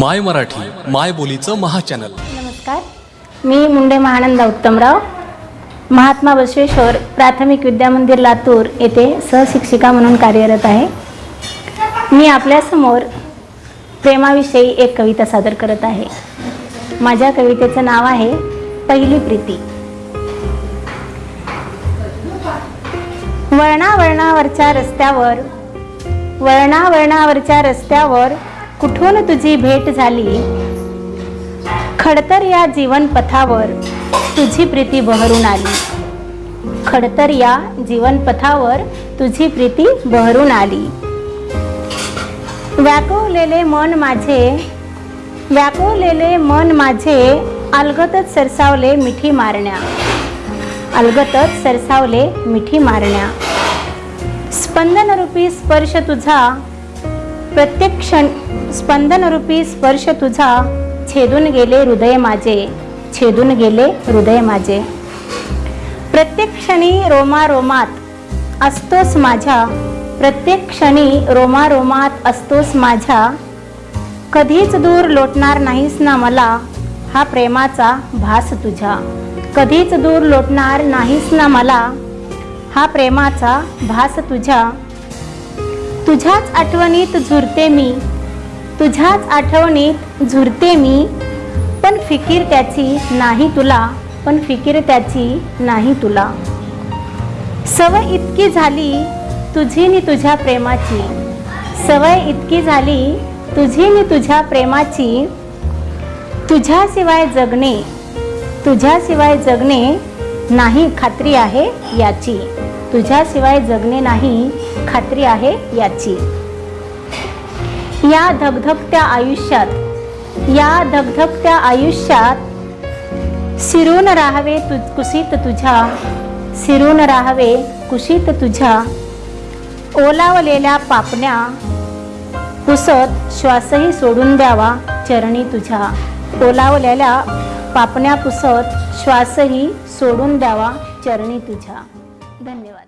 माय मराठी माय बोलीचं महाचॅनल. नमस्कार. मी मुंडे महानंदा उत्तमराव. महात्मा बसवेश्वर प्राथमिक विद्यामंदिर लातूर येथे सहशिक्षिका म्हणून कार्यरत आहे. मी आपल्यासमोर प्रेमाविषयी एक कविता सादर करत आहे. माझ्या कवितेचं नाव आहे पहिली प्रीती. वळणा वळणावरच्या रस्त्यावर वळणा वळणावरच्या रस्त्यावर कुठून तुझी भेट झाली? खडतर या जीवनपथावर तुझी प्रीती बहरून आली. खडतर या जीवनपथावर तुझी प्रीती बहरून आली. व्याकवलेले मन माझे व्याकवलेले मन माझे अलगतच सरसावले मिठी मारण्या. अलगतच सरसावले मिठी मारण्या. स्पंदनरूपी स्पर्श तुझा प्रत्येक क्षण स्पंदनरूपी स्पर्श तुझा छेदून गेले हृदय माझे छेदून गेले हृदय माझे. प्रत्येक क्षणी रोमारोमात असतोस माझ्या प्रत्येक क्षणी रोमारोमात असतोस माझ्या. कधीच दूर लोटणार नाहीस ना मला हा प्रेमाचा भास तुझ्या कधीच दूर लोटणार नाहीस ना मला हा प्रेमाचा भास तुझ्या तुझ्याच आठवणीत झुरते मी. तुझ्याच आठवणीत झुरते मी. पण फिकीर त्याची नाही तुला पण फिकीर त्याची नाही तुला. सवय इतकी झाली तुझी नि तुझ्या प्रेमाची. सवय इतकी झाली तुझी नि तुझ्या प्रेमाची. तुझ्याशिवाय जगणे तुझ्याशिवाय जगणे नाही खात्री आहे याची. तुझ्याशिवाय जगणे नाही खात्री आहे याची. या धगधगत्या आयुष्यात या धगधगत्या आयुष्यात सिरून राहावे तु कुशीत तुझ्या सिरून राहावे कुशीत तुझ्या. ओलावलेल्या पापण्या पुसत श्वासही सोडून द्यावा चरणी तुझ्या. ओलावलेल्या पापण्या पुसत श्वासही सोडून द्यावा चरणी तुझ्या. धन्यवाद.